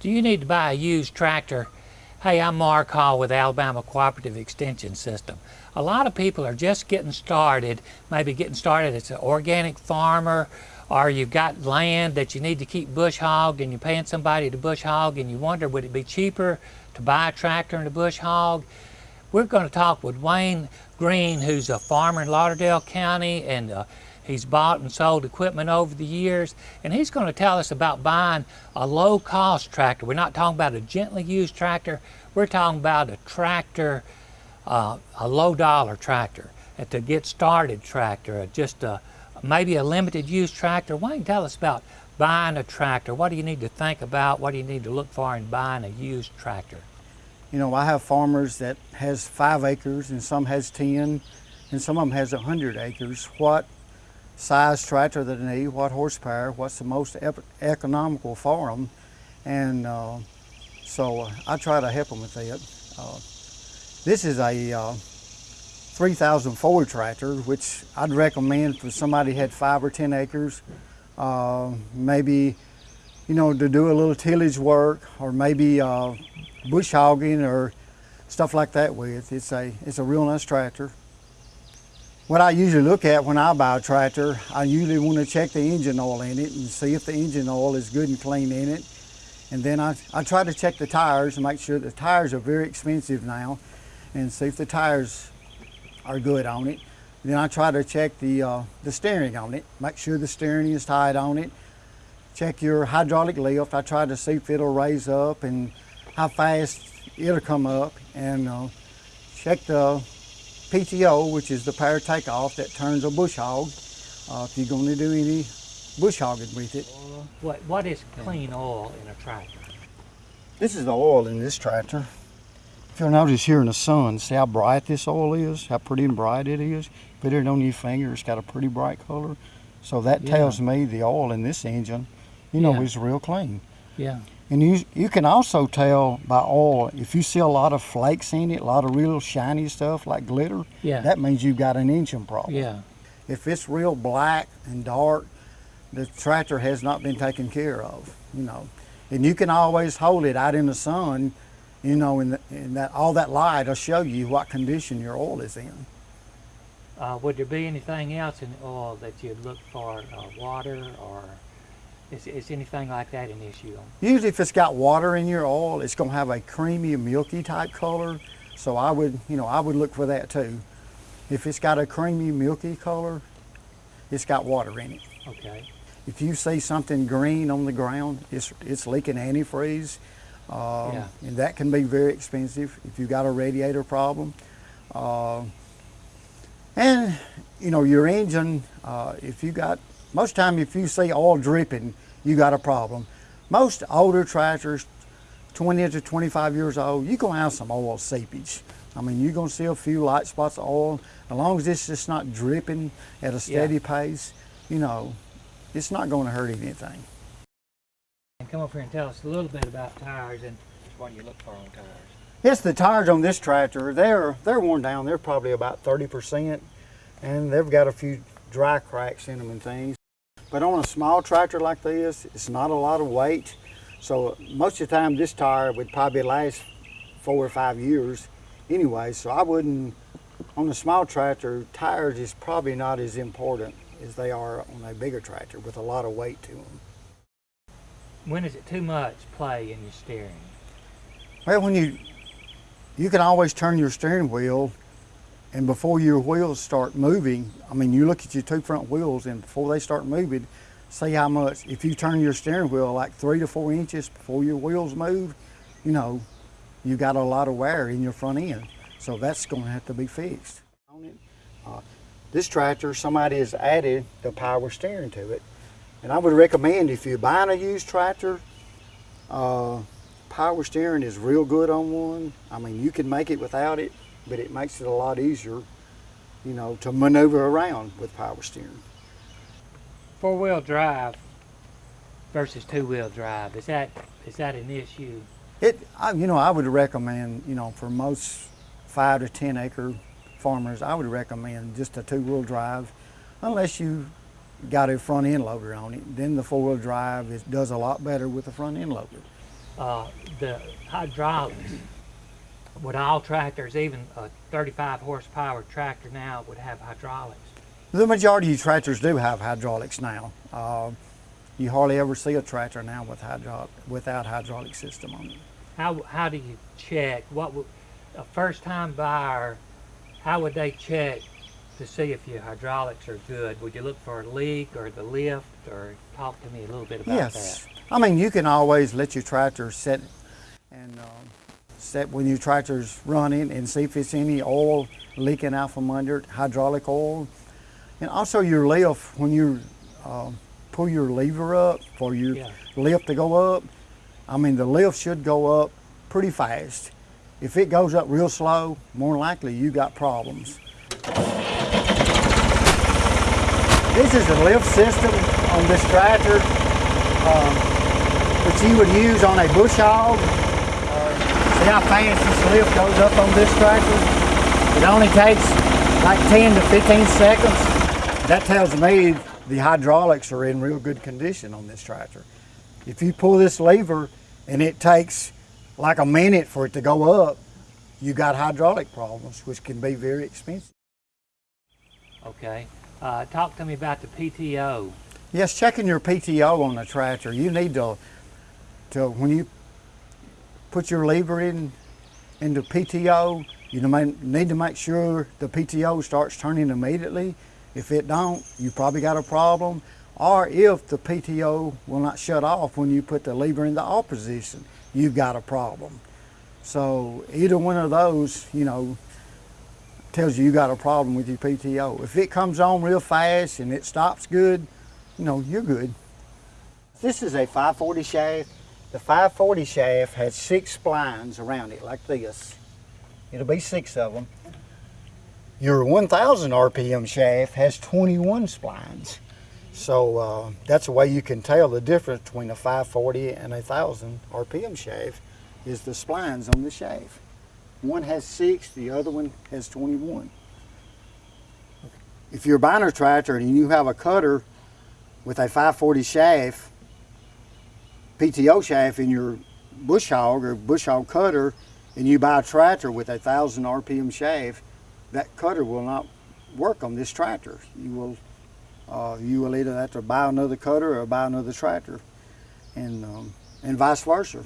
Do you need to buy a used tractor? Hey, I'm Mark Hall with Alabama Cooperative Extension System. A lot of people are just getting started, maybe getting started as an organic farmer, or you've got land that you need to keep bush hog and you're paying somebody to bush hog and you wonder would it be cheaper to buy a tractor and a bush hog? We're going to talk with Wayne Green, who's a farmer in Lauderdale County and uh, He's bought and sold equipment over the years, and he's going to tell us about buying a low-cost tractor. We're not talking about a gently used tractor. We're talking about a tractor, uh, a low-dollar tractor, a to get started tractor, just a, maybe a limited use tractor. Why don't you tell us about buying a tractor? What do you need to think about? What do you need to look for in buying a used tractor? You know, I have farmers that has five acres and some has 10 and some of them has 100 acres. What size tractor that they need, what horsepower, what's the most economical for them. And uh, so uh, I try to help them with that. Uh, this is a uh, 3000 Ford tractor, which I'd recommend for somebody had five or 10 acres, uh, maybe, you know, to do a little tillage work or maybe uh, bush hogging or stuff like that with. It's a, it's a real nice tractor. What I usually look at when I buy a tractor, I usually want to check the engine oil in it and see if the engine oil is good and clean in it. And then I, I try to check the tires and make sure the tires are very expensive now and see if the tires are good on it. Then I try to check the, uh, the steering on it, make sure the steering is tight on it. Check your hydraulic lift. I try to see if it'll raise up and how fast it'll come up and uh, check the PTO, which is the power takeoff that turns a bush hog, uh, if you're going to do any bush hogging with it. What, what is clean oil in a tractor? This is the oil in this tractor. If you'll notice here in the sun, see how bright this oil is, how pretty and bright it is. Put it on your finger, it's got a pretty bright color. So that yeah. tells me the oil in this engine, you know, yeah. is real clean. Yeah. And you, you can also tell by oil, if you see a lot of flakes in it, a lot of real shiny stuff like glitter, yeah. that means you've got an engine problem. Yeah. If it's real black and dark, the tractor has not been taken care of, you know. And you can always hold it out in the sun, you know, and, that all that light will show you what condition your oil is in. Uh, would there be anything else in the oil that you'd look for, uh, water or is, is anything like that an issue? Usually if it's got water in your oil, it's gonna have a creamy, milky type color. So I would, you know, I would look for that too. If it's got a creamy, milky color, it's got water in it. Okay. If you see something green on the ground, it's, it's leaking antifreeze. Um, yeah. And that can be very expensive if you've got a radiator problem. Uh, and, you know, your engine, uh, if you got most time if you see oil dripping, you got a problem. Most older tractors, 20 to 25 years old, you're gonna have some oil seepage. I mean, you're gonna see a few light spots of oil. As long as it's just not dripping at a steady yeah. pace, you know, it's not gonna hurt anything. And come up here and tell us a little bit about tires and what you look for on tires. Yes, the tires on this tractor, they're, they're worn down. They're probably about 30%, and they've got a few dry cracks in them and things. But on a small tractor like this, it's not a lot of weight. So most of the time this tire would probably last four or five years anyway. So I wouldn't, on a small tractor, tires is probably not as important as they are on a bigger tractor with a lot of weight to them. When is it too much play in your steering? Well, when you, you can always turn your steering wheel and before your wheels start moving, I mean, you look at your two front wheels and before they start moving, see how much, if you turn your steering wheel like three to four inches before your wheels move, you know, you got a lot of wear in your front end. So that's going to have to be fixed. Uh, this tractor, somebody has added the power steering to it. And I would recommend if you're buying a used tractor, uh, power steering is real good on one. I mean, you can make it without it but it makes it a lot easier, you know, to maneuver around with power steering. Four-wheel drive versus two-wheel drive, is that is that an issue? It, I, you know, I would recommend, you know, for most five to 10 acre farmers, I would recommend just a two-wheel drive, unless you got a front end loader on it. Then the four-wheel drive is, does a lot better with the front end loader. uh, the hydraulics, would all tractors, even a 35 horsepower tractor now would have hydraulics? The majority of tractors do have hydraulics now. Uh, you hardly ever see a tractor now with hydro without hydraulic system on it. How, how do you check, what would, a first time buyer, how would they check to see if your hydraulics are good? Would you look for a leak or the lift or talk to me a little bit about yes. that? I mean, you can always let your tractor sit and um, set when your tractor's running and see if it's any oil leaking out from under it, hydraulic oil. And also your lift, when you um, pull your lever up for your Yeah. lift to go up, I mean, the lift should go up pretty fast. If it goes up real slow, more likely you got problems. This is a lift system on this tractor, um, which you would use on a bush hog. See how fast this lift goes up on this tractor? It only takes like 10 to 15 seconds. That tells me the hydraulics are in real good condition on this tractor. If you pull this lever and it takes like a minute for it to go up, you got hydraulic problems, which can be very expensive. Okay. Uh, talk to me about the PTO. Yes, checking your PTO on the tractor. You need to, to when you put your lever in into PTO, you need to make sure the PTO starts turning immediately. If it don't, you probably got a problem. Or if the PTO will not shut off when you put the lever in the off position, you've got a problem. So either one of those, you know, tells you you got a problem with your PTO. If it comes on real fast and it stops good, you know, you're good. This is a 540 shaft. The 540 shaft has six splines around it like this. It'll be six of them. Your 1000 RPM shaft has 21 splines. So uh, that's a way you can tell the difference between a 540 and a 1000 RPM shaft is the splines on the shaft. One has six, the other one has 21. If you're a tractor and you have a cutter with a 540 shaft, PTO shaft in your bush hog or bush hog cutter, and you buy a tractor with a 1000 RPM shaft, that cutter will not work on this tractor. You will, uh, you will either have to buy another cutter or buy another tractor, and um, and vice versa.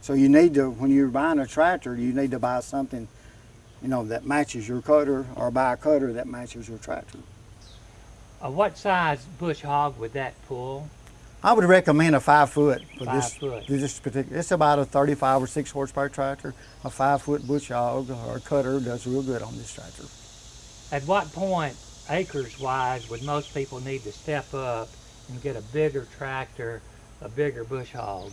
So you need to, when you're buying a tractor, you need to buy something, you know, that matches your cutter, or buy a cutter that matches your tractor. Uh, what size bush hog would that pull? I would recommend a five foot for Five this. foot. This particular, it's about a 35 or six horsepower tractor. A five foot bush hog or cutter does real good on this tractor. At what point, acres wise, would most people need to step up and get a bigger tractor, a bigger bush hog?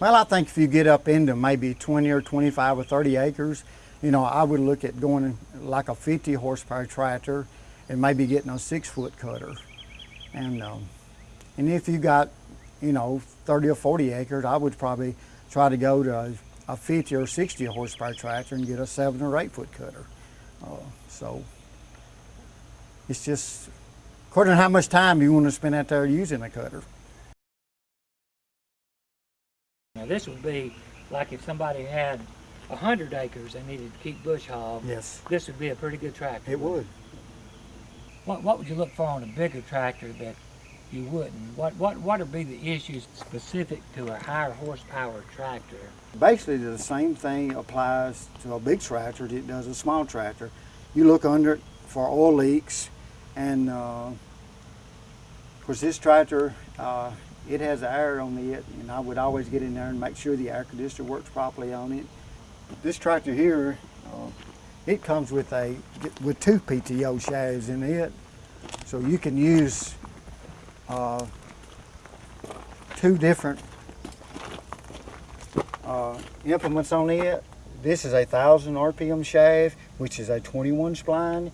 Well, I think if you get up into maybe 20 or 25 or 30 acres, you know, I would look at going like a 50 horsepower tractor and maybe getting a six foot cutter. And, um, and if you got, you know, 30 or 40 acres, I would probably try to go to a, a 50 or 60 horsepower tractor and get a seven or eight foot cutter. Uh, so it's just according to how much time you want to spend out there using a cutter. Now this would be like if somebody had a hundred acres and needed to keep bush hog. Yes, This would be a pretty good tractor. it would. What, what would you look for on a bigger tractor that you wouldn't? What, what, what would be the issues specific to a higher horsepower tractor? Basically, the same thing applies to a big tractor as it does a small tractor. You look under it for oil leaks, and uh, of course, this tractor uh, it has air on it, and I would always get in there and make sure the air conditioner works properly on it. This tractor here, uh, it comes with a with two PTO shafts in it, so you can use uh, two different uh, implements on it. This is a 1000 RPM shaft, which is a 21 spline.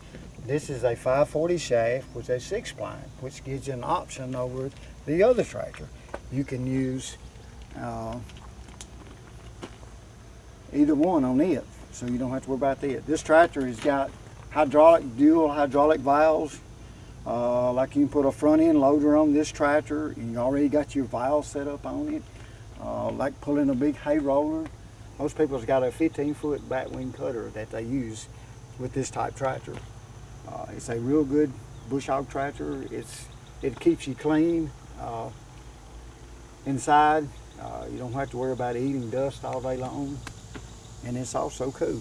This is a 540 shaft, which is a six spline, which gives you an option over the other tractor. You can use uh, either one on it, so you don't have to worry about that. This tractor has got hydraulic, dual hydraulic valves. Uh, like you can put a front end loader on this tractor. And you already got your valve set up on it. uh, like pulling a big hay roller. Most people's got a 15 foot batwing cutter that they use with this type tractor. Uh, it's a real good bush hog tractor. It's, it keeps you clean uh, inside. Uh, you don't have to worry about eating dust all day long. And it's also cool.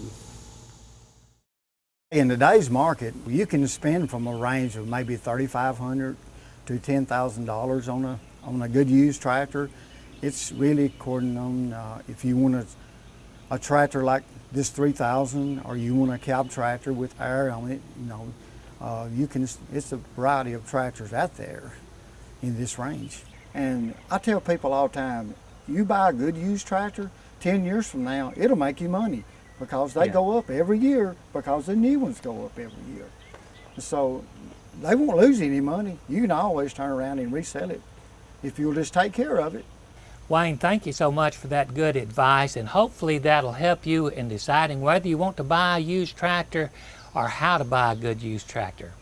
In today's market, you can spend from a range of maybe 3,500 to $10,000 on a, on a good used tractor. It's really according on uh, if you want a, a tractor like this 3000 or you want a cab tractor with air on it, you know, uh, you can, it's a variety of tractors out there in this range. And I tell people all the time, you buy a good used tractor, 10 years from now, it'll make you money because they Yeah. go up every year because the new ones go up every year. So they won't lose any money. You can always turn around and resell it if you'll just take care of it. Wayne, thank you so much for that good advice, and hopefully that'll help you in deciding whether you want to buy a used tractor or how to buy a good used tractor.